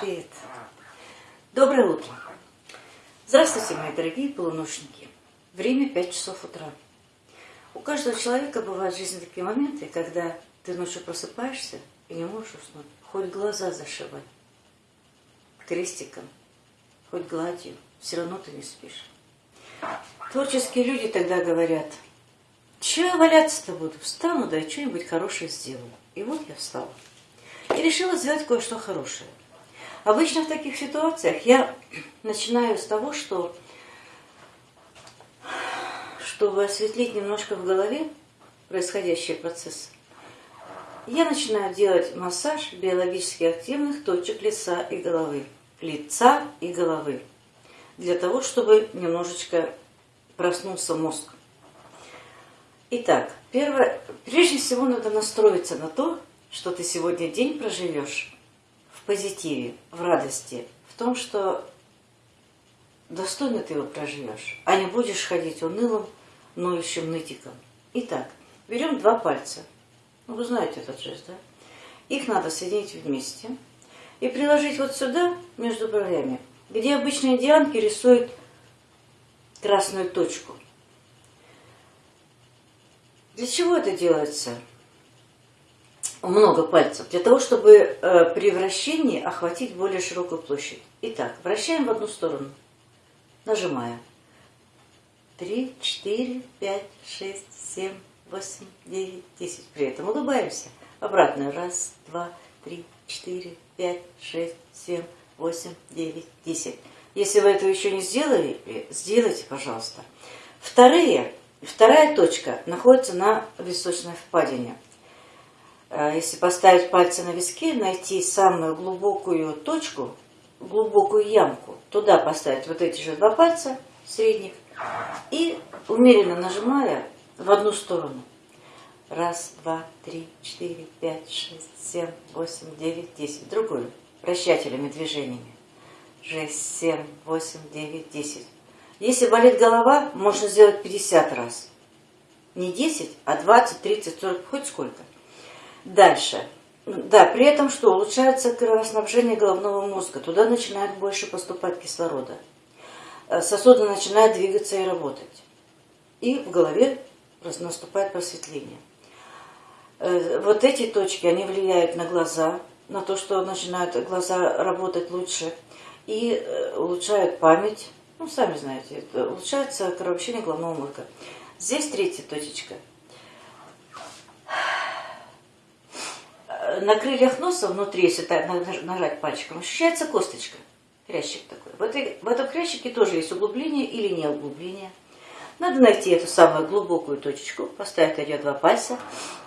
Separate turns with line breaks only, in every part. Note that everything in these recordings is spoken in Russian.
Привет. Доброе утро. Здравствуйте, мои дорогие полуношники. Время 5 часов утра. У каждого человека бывают в жизни такие моменты, когда ты ночью просыпаешься и не можешь уснуть. Хоть глаза зашивай крестиком, хоть гладью, все равно ты не спишь. Творческие люди тогда говорят, че я валяться-то буду, встану, да и что-нибудь хорошее сделаю. И вот я встала. И решила сделать кое-что хорошее. Обычно в таких ситуациях я начинаю с того, что, чтобы осветлить немножко в голове происходящие процессы, я начинаю делать массаж биологически активных точек лица и головы. Лица и головы. Для того, чтобы немножечко проснулся мозг. Итак, первое, прежде всего надо настроиться на то, что ты сегодня день проживешь позитиве, в радости, в том, что достойно ты его проживешь, а не будешь ходить унылым, ноющим нытиком. Итак, берем два пальца. Ну, вы знаете этот жест, да? Их надо соединить вместе и приложить вот сюда, между бровями, где обычно индианки рисуют красную точку. Для чего это делается? Много пальцев, для того, чтобы э, при вращении охватить более широкую площадь. Итак, вращаем в одну сторону, нажимая. Три, четыре, пять, шесть, семь, восемь, девять, десять. При этом улыбаемся. Обратно. Раз, два, три, четыре, пять, шесть, семь, восемь, девять, десять. Если вы этого еще не сделали, сделайте, пожалуйста. Вторые, вторая точка находится на височной впадине. Э, если поставить пальцы на виски, найти самую глубокую точку, глубокую ямку, туда поставить вот эти же два пальца средних и умеренно нажимая в одну сторону. Раз, два, три, четыре, пять, шесть, семь, восемь, девять, десять. Другую. Вращательными движениями. Шесть, семь, восемь, девять, десять. Если болит голова, можно сделать 50 раз. Не 10, а 20, 30, 40, хоть сколько. Дальше. Да, при этом что? Улучшается кровоснабжение головного мозга. Туда начинает больше поступать кислорода. Э, сосуды начинают двигаться и работать. И в голове наступает просветление. Э, вот эти точки, они влияют на глаза, на то, что начинают глаза работать лучше. И э, улучшают память. Ну, сами знаете, улучшается кровообращение головного мозга. Здесь третья точечка – на крыльях носа внутри, если нажать пальчиком, ощущается косточка, хрящик такой. В, этой, в этом хрящике тоже есть углубление или не углубление. Надо найти эту самую глубокую точечку, поставить на два пальца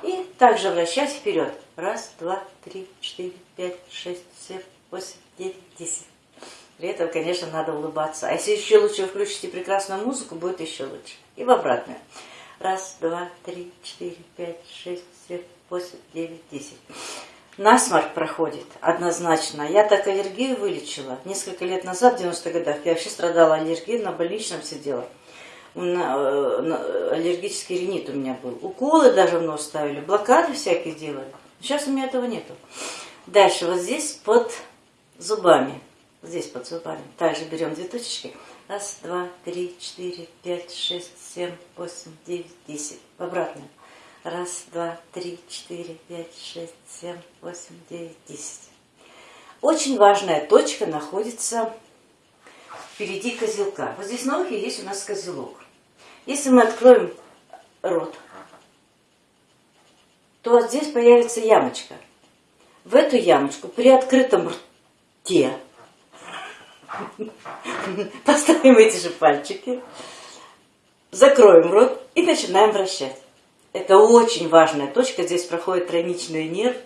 и также вращать вперед. Раз, два, три, четыре, пять, шесть, семь, восемь, девять, десять. При этом, конечно, надо улыбаться. А если еще лучше включите прекрасную музыку, будет еще лучше. И в обратную. Раз, два, три, четыре, пять, шесть, семь, 8, 9, 10. Насморк проходит однозначно. Я так аллергию вылечила. Несколько лет назад, в 90-х годах, я вообще страдала аллергией, на больничном сидела. Аллергический ринит у меня был. Уколы даже в нос ставили, блокады всякие делали. Сейчас у меня этого нету. Дальше вот здесь под зубами. Здесь под зубами. Также берем две точечки. Раз, два, три, четыре, пять, шесть, семь, восемь, девять, десять. В обратную. Раз, два, три, четыре, пять, шесть, семь, восемь, девять, десять. Очень важная точка находится впереди козелка. Вот здесь на ухе есть у нас козелок. Если мы откроем рот, то вот здесь появится ямочка. В эту ямочку при открытом рте поставим эти же пальчики, закроем рот и начинаем вращать. Это очень важная точка, здесь проходит тройничный нерв.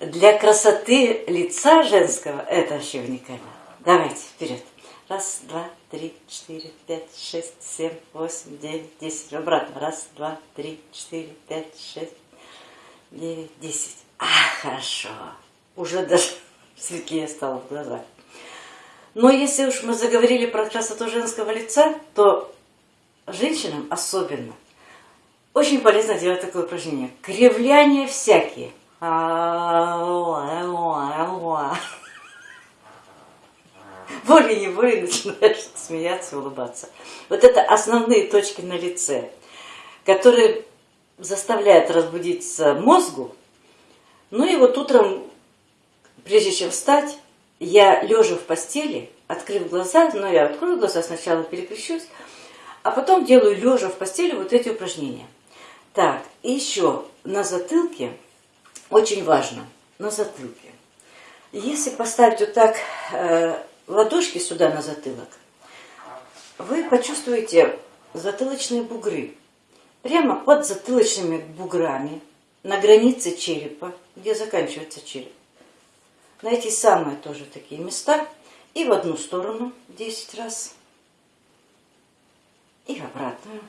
Для красоты лица женского это вообще уникально. Давайте, вперед. Раз, два, три, четыре, пять, шесть, семь, восемь, девять, десять. Обратно. Раз, два, три, четыре, пять, шесть, девять, десять. А, хорошо. Уже даже светлее стало в глазах. Но если уж мы заговорили про красоту женского лица, то женщинам особенно – очень полезно делать такое упражнение. Кривляния всякие. волей-неволей начинаешь смеяться, улыбаться. Вот это основные точки на лице, которые заставляют разбудиться мозгу. Ну и вот утром, прежде чем встать, я лежа в постели, открыв глаза, но я открою глаза, сначала переключусь, а потом делаю лежа в постели вот эти упражнения. Так, и еще на затылке, очень важно, на затылке. Если поставить вот так э, ладошки сюда на затылок, вы почувствуете затылочные бугры. Прямо под затылочными буграми, на границе черепа, где заканчивается череп. На эти самые тоже такие места. И в одну сторону 10 раз. И в обратную.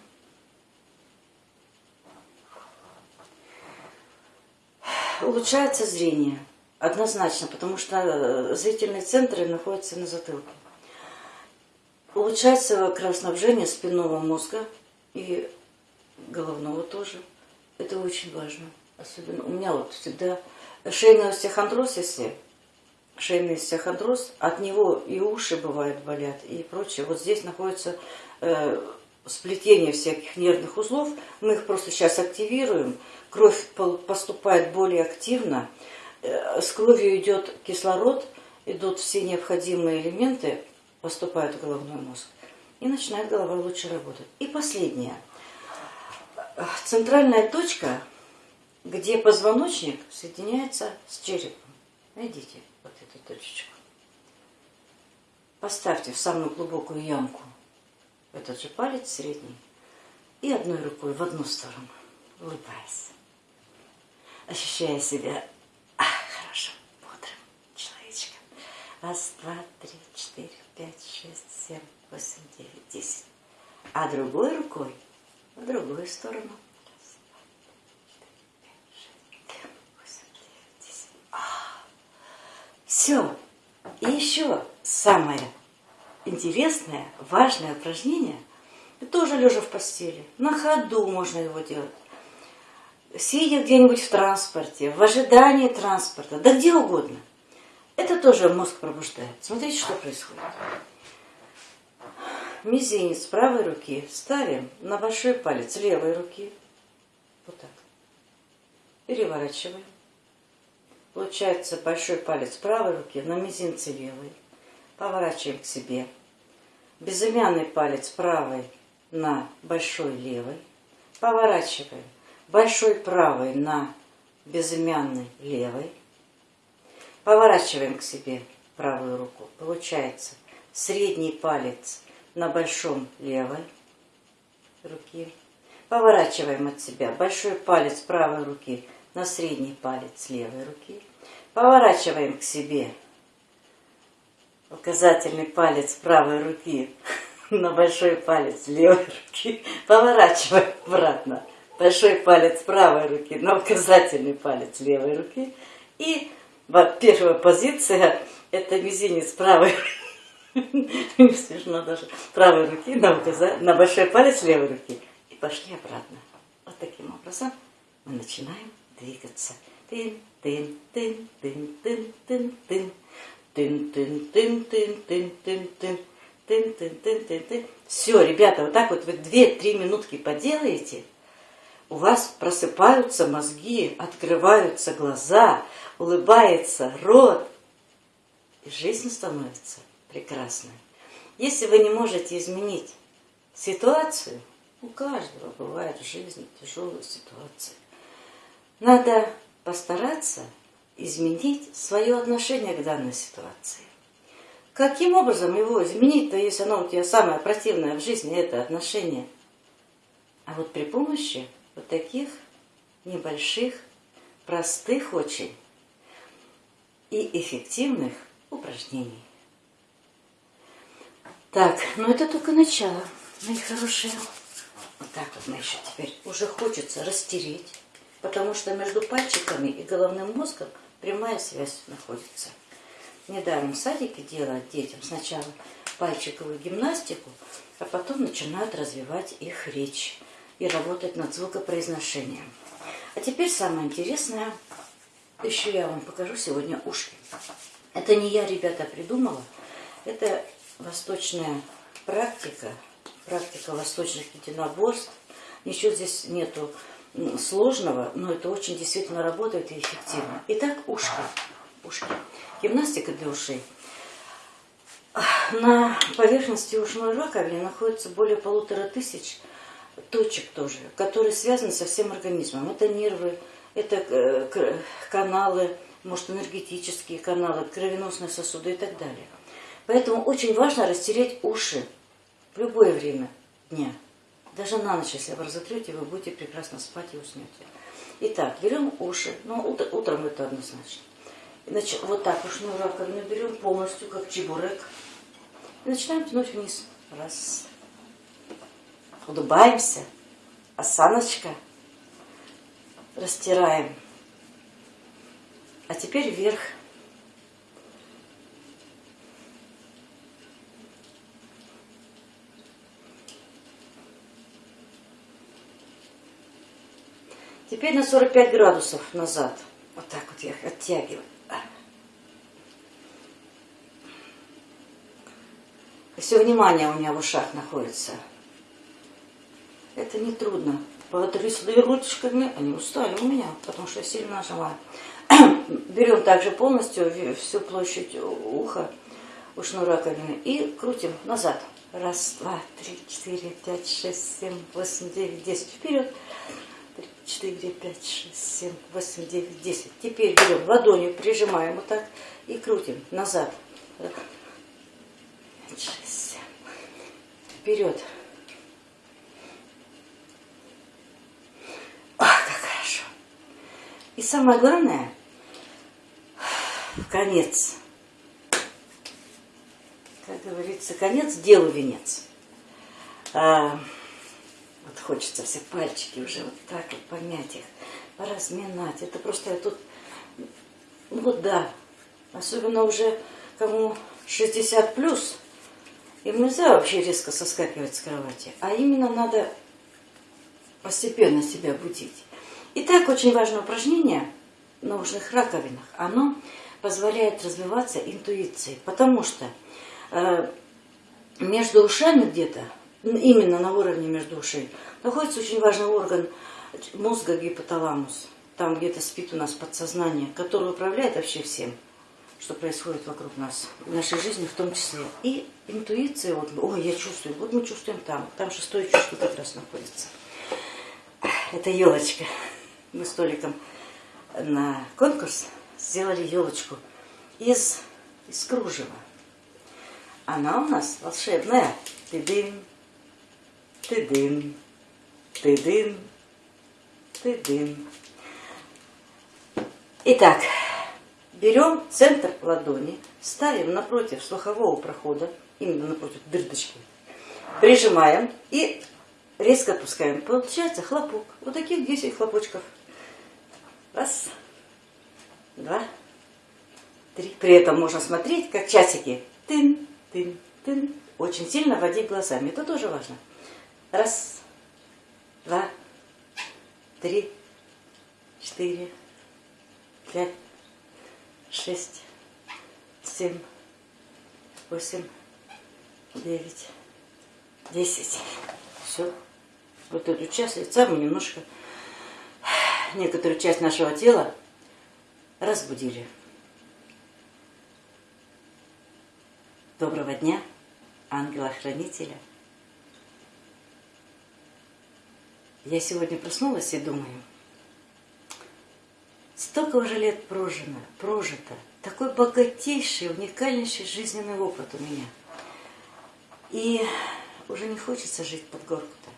Улучшается зрение. Однозначно, потому что э, зрительные центры находятся на затылке. Улучшается кровоснабжение спинного мозга и головного тоже. Это очень важно. Особенно у меня вот всегда шейный остеохондроз, если шейный остеохондроз, от него и уши бывают болят и прочее. Вот здесь находится э, сплетение всяких нервных узлов. Мы их просто сейчас активируем. Кровь поступает более активно. Э, с кровью идет кислород, идут все необходимые элементы, поступают в головной мозг. И начинает голова лучше работать. И последнее. Центральная точка, где позвоночник соединяется с черепом. Найдите вот эту точечку. Поставьте в самую глубокую ямку этот же палец средний и одной рукой в одну сторону, улыбаясь, ощущая себя хорошим, бодрым человечком. Раз, два, три, четыре, пять, шесть, семь, восемь, девять, десять. А другой рукой в другую сторону. Все. И еще самое интересное, важное упражнение, тоже лежа в постели, на ходу можно его делать, сидя где-нибудь в транспорте, в ожидании транспорта, да где угодно. Это тоже мозг пробуждает. Смотрите, что происходит. Мизинец правой руки ставим на большой палец левой руки. Вот так. Переворачиваем. Получается большой палец правой руки на мизинце левой. Поворачиваем к себе. Безымянный палец правой на большой левой. Поворачиваем. Большой правой на безымянный левой. Поворачиваем к себе правую руку. Получается средний палец на большом левой руки. Поворачиваем от себя большой палец правой руки на средний палец левой руки. Поворачиваем к себе указательный палец правой руки на большой палец левой руки. Поворачиваем обратно большой палец правой руки на указательный палец левой руки. И первая позиция – это мизинец правой смешно даже, правой руки на, указа... на большой палец левой руки. И пошли обратно. Вот таким образом мы начинаем двигаться. Тын, тын, тын, тын, тын, тын, тын. Тын, тын, тын, тын, тын, тын, тын. Тын, тын, тын, тын, тын. Все, ребята, вот так вот вы 2-3 минутки поделаете, у вас просыпаются мозги, открываются глаза, улыбается рот, и жизнь становится прекрасной. Если вы не можете изменить ситуацию, у каждого бывает в жизни тяжелые ситуации, надо постараться изменить свое отношение к данной ситуации. Каким образом его изменить-то, если оно у тебя самое противное в жизни, это отношение? А вот при помощи вот таких небольших, простых очень и эффективных упражнений. Так, ну это только начало, мои хорошие. Вот так вот мы еще теперь уже хочется растереть, потому что между пальчиками и головным мозгом прямая связь находится. Недаром в садике делают детям сначала пальчиковую гимнастику, а потом начинают развивать их речь и работать над звукопроизношением. А теперь самое интересное, еще я вам покажу сегодня ушки. Это не я, ребята, придумала, Это восточная практика, практика восточных единоборств. Ничего здесь нету сложного, но это очень действительно работает и эффективно. Итак, ушки. ушки. Гимнастика для ушей. На поверхности ушной раковины находится более полутора тысяч точек тоже, которые связаны со всем организмом. Это нервы, это э, каналы, может энергетические каналы, кровеносные сосуды и так далее. Поэтому очень важно растереть уши в любое время дня. Даже на ночь, если вы разотрете, вы будете прекрасно спать и уснете. Итак, берем уши, ну утром это однозначно. Значит, вот так ушную раковину берем полностью, как чебурек. И начинаем тянуть вниз. Раз. Улыбаемся. Осаночка. Растираем. А теперь вверх. Теперь на 45 градусов назад. Вот так вот я оттягиваю. И все внимание у меня в ушах находится. Это не трудно. Потрясли ручками, они устали у меня, потому что я сильно нажимаю. Берем также полностью всю площадь уха, ушной раковины и крутим назад. Раз, два, три, четыре, пять, шесть, семь, восемь, девять, десять. Вперед. Три, четыре, пять, шесть, семь, восемь, девять, десять. Теперь берем ладонью, прижимаем вот так и крутим назад. Шесть, семь. Вперед. Ах, как хорошо. И самое главное, конец. Как говорится, конец делу венец. А, вот хочется все пальчики уже вот так вот помять их, поразминать. Это просто я тут, ну вот да, особенно уже кому 60 плюс, им нельзя вообще резко соскакивать с кровати, а именно надо постепенно себя будить. Итак, очень важное упражнение на ушных раковинах. Оно позволяет развиваться интуиции, потому что э, между ушами где-то, именно на уровне между ушей, находится очень важный орган мозга гипоталамус. Там где-то спит у нас подсознание, которое управляет вообще всем, что происходит вокруг нас, в нашей жизни в том числе. И интуиция, вот, ой, я чувствую, вот мы чувствуем там, там шестое чувство как раз находится. Это елочка. Мы столиком на конкурс сделали елочку из, из кружева. Она у нас волшебная. Ты-дым, ты-дым, ты-дым, ты-дым. Итак, берем центр ладони, ставим напротив слухового прохода, именно напротив дырочки, прижимаем и резко опускаем. Получается хлопок. Вот таких 10 хлопочков. Раз, два, три. При этом можно смотреть, как часики. Тын, тын, тын. Очень сильно водить глазами. Это тоже важно. Раз, два, три, четыре, пять, шесть, семь, восемь, девять, десять. Все. Вот эту часть лица мы немножко, некоторую часть нашего тела разбудили. Доброго дня, ангела-хранителя. Я сегодня проснулась и думаю, столько уже лет прожито, прожито, такой богатейший, уникальнейший жизненный опыт у меня. И уже не хочется жить под горку-то,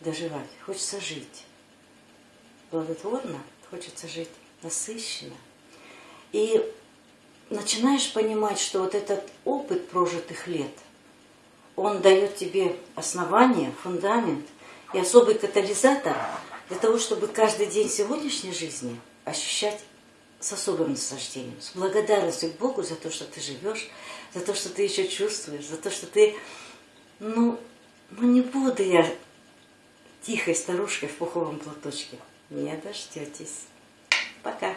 доживать, хочется жить плодотворно, хочется жить насыщенно. И начинаешь понимать, что вот этот опыт прожитых лет, он дает тебе основание, фундамент и особый катализатор для того, чтобы каждый день сегодняшней жизни ощущать с особым наслаждением, с благодарностью к Богу за то, что ты живешь, за то, что ты еще чувствуешь, за то, что ты, ну, ну не буду я тихой старушкой в пуховом платочке. Не дождетесь. Пока.